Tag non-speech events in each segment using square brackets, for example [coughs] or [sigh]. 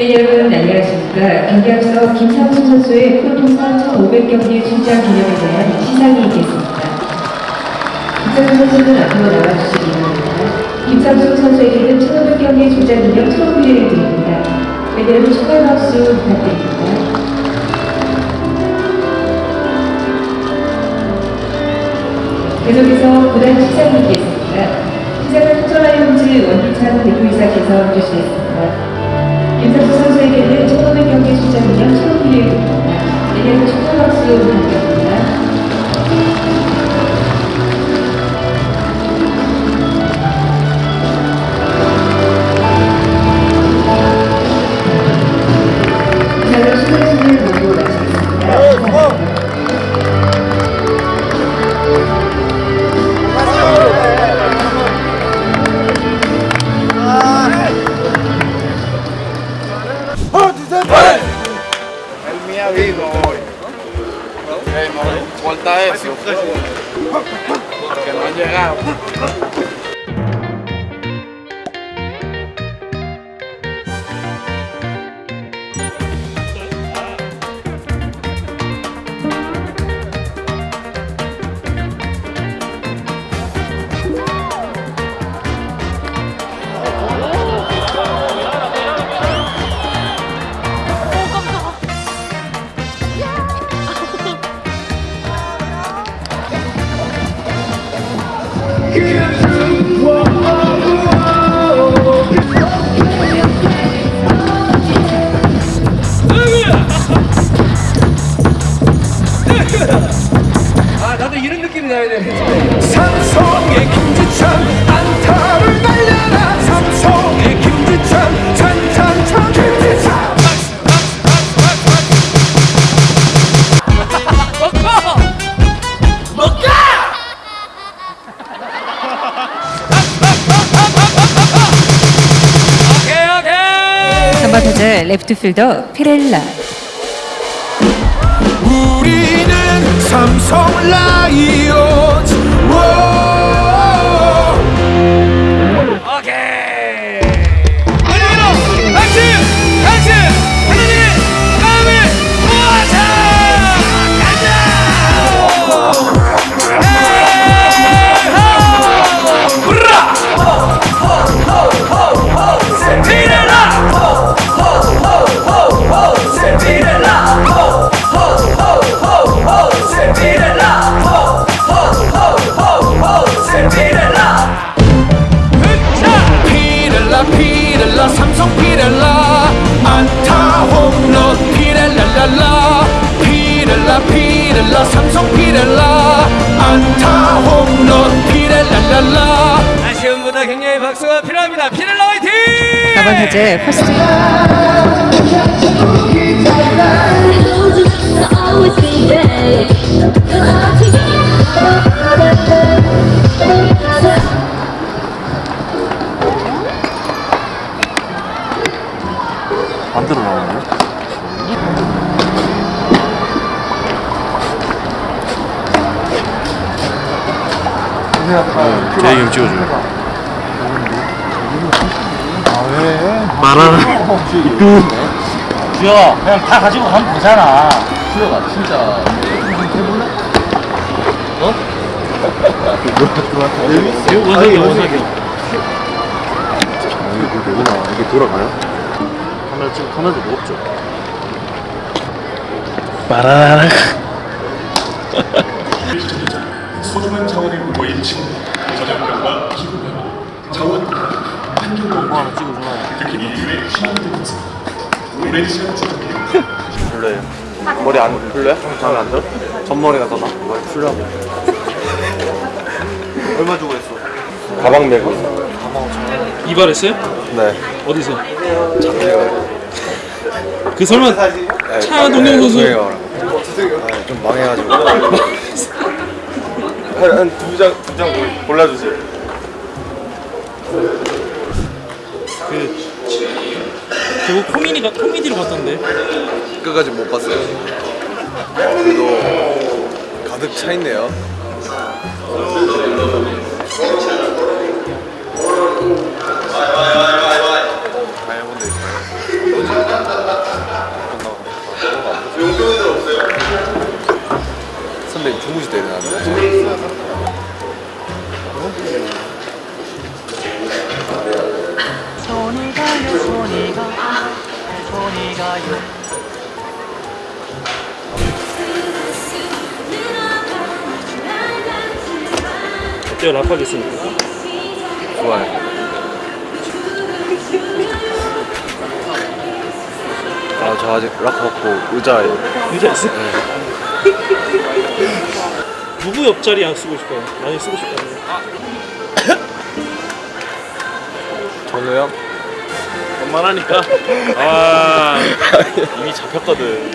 네, 여러분 안녕하십니까. 경기 앞서 김상수 선수의 프로통산 1,500경기 출장 기념에 대한 시상이 있겠습니다. 김상수 선수는 앞으로 나와주시기 바랍니다. 김상수 선수에게는 1,500경기 출장 기념 트로피를 드립니다. 네, 여러분 축하 박수 부탁드립니다. 계속해서 구단 시상이 있겠습니다. 시상은 토트라이온즈 원희찬 대표이사께서 해주시겠습니다. 김상수 선수에게는 1500경기 출장 기념 트로피를 드립니다. 내년 축하 박수 부탁드립니다. Ha habido hoy. Ey, no, corta eso. Porque no han llegado. 나도 이런 느낌이 나야 돼. 삼성의 김지찬 안타를 날려라 삼성의 김지찬 찬찬찬 김지찬 오케이 오케이. 3번 타자 레프트 필더 피렐라 삼성 라이온즈 라 피렐라 삼성 피렐라 안타 홈런 피렐라랄라 아쉬움보다 격려의 박수가 필요합니다. 피렐라 화이팅! 4번 타자 퍼스트. 반대로 나오네 좀 찍어줘요. 말하는 주여 그냥 다 가지고 가면 되잖아 주여가 진짜 어? 원석이 원석이 이게 되구나. 이게 돌아가요? 카메라 찍 카메라도 무겁죠. 말하라 소중한 자원을 모인 친구 전염병과 기후변화 자원 하나 찍어줘. 특히 이 팀의 희망이 되었습니다 오랜 시간 지속해 별로예요. 머리 안 별로야? 마음에 안 들어? 전머리가 더 나. 머리 풀라고. [laughs] 얼마 주고 했어? 가방 메고. 이발했어요? 네. 어디서? 그 설마 차동경 선수 아, 좀 망해가지고. [laughs] 한두장 두 장 골라주세요. 그 결국 코미디가 코미디로 갔던데 끝까지 못 봤어요. 그래도 가득 차 있네요. 다 어때요 있으니까 좋아요. 아 저 아직 락 받고 의자에 의자 있어? [laughs] 누구 옆자리 안 쓰고 싶어요? 많이 쓰고 싶어요. [coughs] 전우 형? 원만하니까. 아. [laughs] 이미 잡혔거든.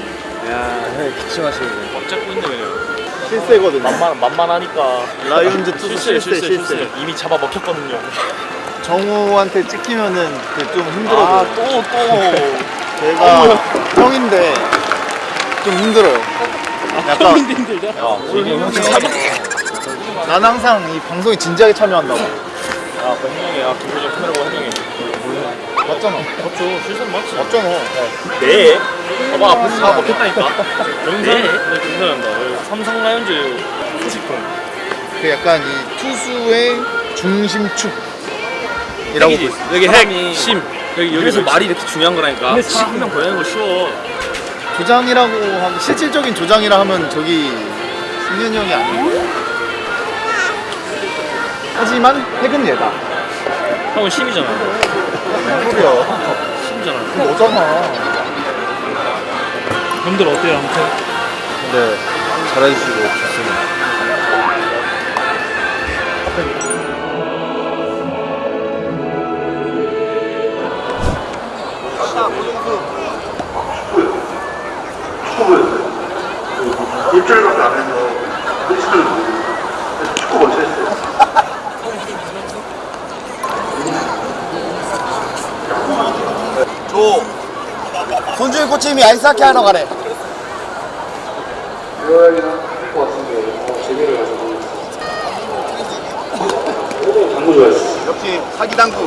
야 기침하시네 꽉 잡고 있네 그냥 실세거든 만만, 만만하니까. 라이온즈 투수 실세 실세 실세 이미 잡아 먹혔거든요. 정우한테 찍히면은 그좀 힘들어요. 아또또. [laughs] 제가 형인데 좀 힘들어요. 약간 아, 힘들다 오늘 형 잡아. 난 항상 이 방송에 진지하게 참여한다고. 아, 그 해명이 야 김효정 카메라고 해명해 맞잖아. 맞죠. 실수는 맞지. 맞잖아. 네. 봐봐 앞에서 다 먹혔다니까. [laughs] 영상 네. 영상한다. 삼성 라이온즈 소식통. 그 약간 이 투수의 중심축이라고 핵이지 여기 핵심. 여기 여기서 말이 이렇게 중요한 거라니까. 한명 보내는 거 쉬워. 조장이라고 하면 실질적인 조장이라 하면 저기 승현이 형이 아니고 하지만 핵은 얘다. 형은 심이잖아 소리야 심이잖아 너잖아. 형들 어때요 아무튼 네. 잘해주시고. 좋습니다 일주일밖에 안 일주일 축구 먼저 했어요. 손주일 코치님이 아이스하키 하러 가래. 유아이랑 할것 같은데 어, 재미를 가지고. 당구 좋아했어. 역시 사기 당구.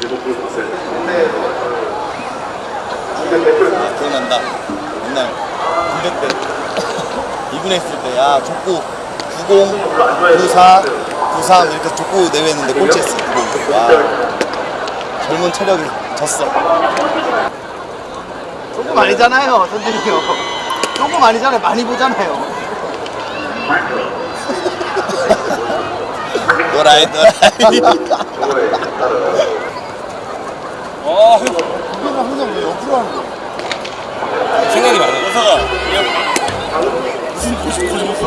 리버풀 봤어요. 기억난다. 옛날 군대 때 입문했을 때 야 족구 90, 94, 93 이렇게 족구 대회 했는데 꼴찌했어 90. 와 젊은 체력이 졌어. 조금 아니잖아요 선생님. 형 조금 아니잖아요 많이 보잖아요. [laughs] 노라이 노라이. 아, 이거는 항상 왜 옆으로 하는 거야? 생각이 많아. 여사가 무슨 고시 고시 고시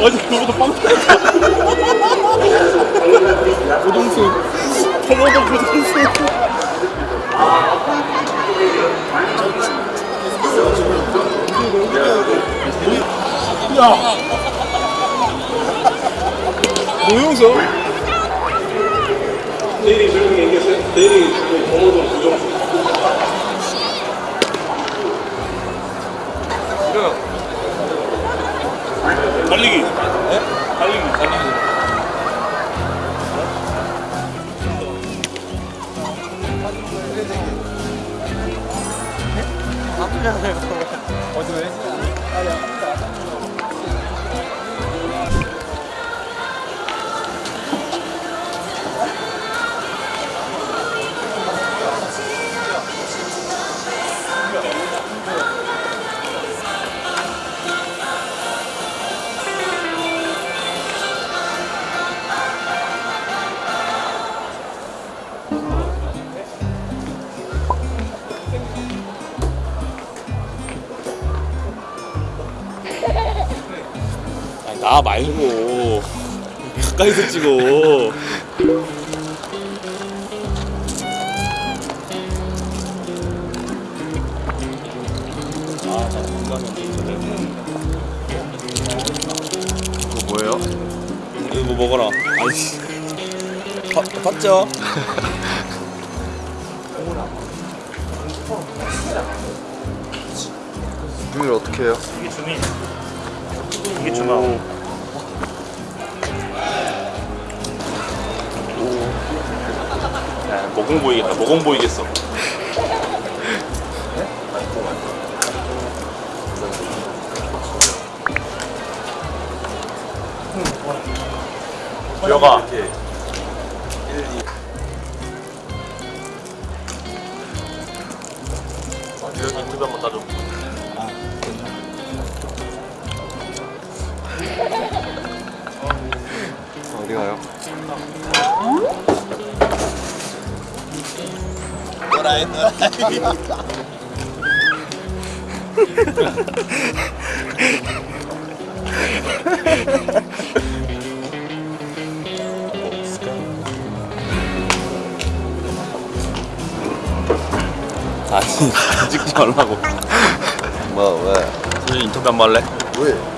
어제 그거보다 빵 고동수 터모도 고동수 노용서 나 말고 가까이서 찍어. 아, 그거 뭐예요? 이거 뭐 먹어라. 아이씨. 봤, 봤죠? 주민을 어떻게 해요? 이게 주민. 이게 주마. 모공 보이겠다 아, 모공 보이겠어 여가 여기 인터뷰 한번 따줘 어디 가요? 아니 찍지 말라고 뭐 왜? 소진 인터뷰 한번 할래? 왜?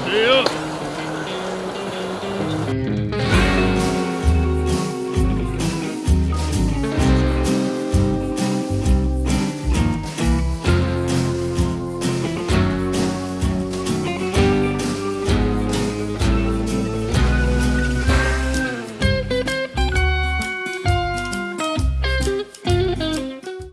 너